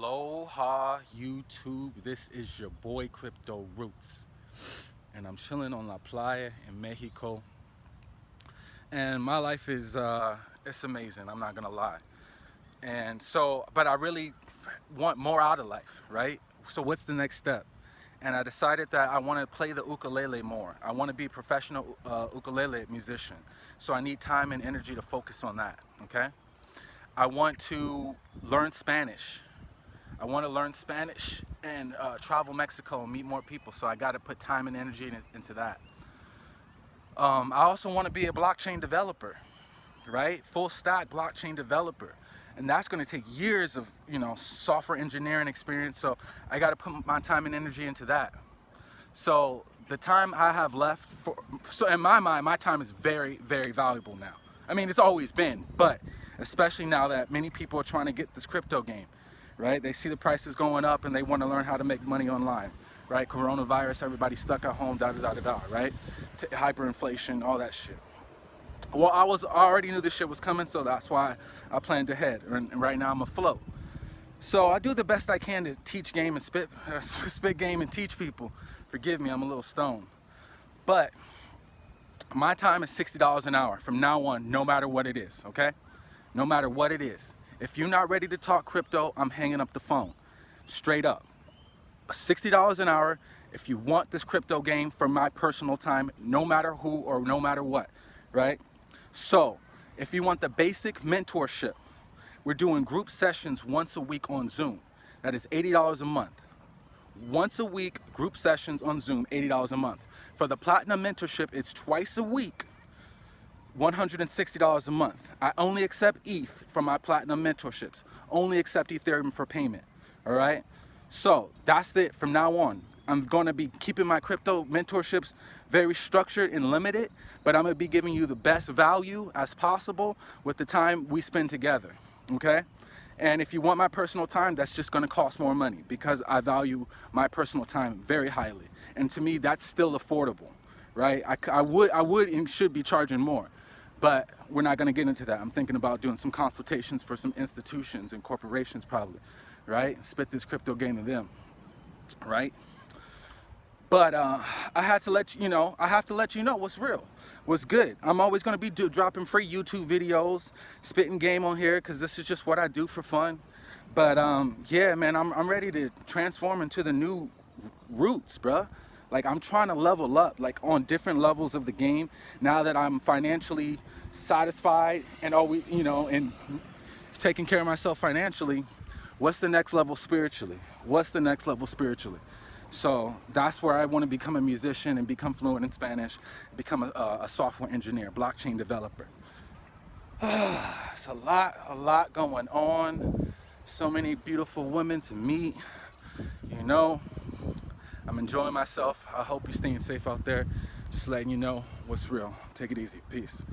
Aloha YouTube, this is your boy Crypto Roots. And I'm chilling on La Playa in Mexico. And my life is uh, it's amazing I'm not gonna lie. And so but I really want more out of life right? So what's the next step? And I decided that I want to play the ukulele more. I want to be a professional uh, ukulele musician. So I need time and energy to focus on that okay? I want to learn Spanish I want to learn Spanish and uh, travel Mexico and meet more people. So I got to put time and energy in, into that. Um, I also want to be a blockchain developer, right? Full stack blockchain developer. And that's going to take years of, you know, software engineering experience. So I got to put my time and energy into that. So the time I have left for, so in my mind, my time is very, very valuable now. I mean, it's always been, but especially now that many people are trying to get this crypto game right? They see the prices going up and they want to learn how to make money online, right? Coronavirus, everybody stuck at home, da da da da da, right? T hyperinflation, all that shit. Well, I was I already knew this shit was coming, so that's why I planned ahead. And right now I'm afloat. So I do the best I can to teach game and spit, uh, spit game and teach people. Forgive me, I'm a little stoned. But my time is $60 an hour from now on, no matter what it is, okay? No matter what it is. If you're not ready to talk crypto, I'm hanging up the phone. Straight up. $60 an hour if you want this crypto game for my personal time, no matter who or no matter what, right? So, if you want the basic mentorship, we're doing group sessions once a week on Zoom. That is $80 a month. Once a week, group sessions on Zoom, $80 a month. For the Platinum Mentorship, it's twice a week, $160 a month. I only accept ETH for my platinum mentorships. Only accept Ethereum for payment. All right. So that's it from now on. I'm going to be keeping my crypto mentorships very structured and limited, but I'm going to be giving you the best value as possible with the time we spend together. Okay. And if you want my personal time, that's just going to cost more money because I value my personal time very highly. And to me, that's still affordable, right? I, I would, I would and should be charging more. But we're not going to get into that. I'm thinking about doing some consultations for some institutions and corporations probably, right? Spit this crypto game to them, right? But uh, I had to let you, know, I have to let you know what's real, what's good. I'm always going to be do, dropping free YouTube videos, spitting game on here because this is just what I do for fun. But um, yeah, man, I'm, I'm ready to transform into the new roots, bruh. Like I'm trying to level up like on different levels of the game now that I'm financially satisfied and always, you know, and taking care of myself financially. What's the next level spiritually? What's the next level spiritually? So that's where I want to become a musician and become fluent in Spanish, become a, a software engineer, blockchain developer. it's a lot, a lot going on. So many beautiful women to meet, you know. I'm enjoying myself. I hope you're staying safe out there. Just letting you know what's real. Take it easy. Peace.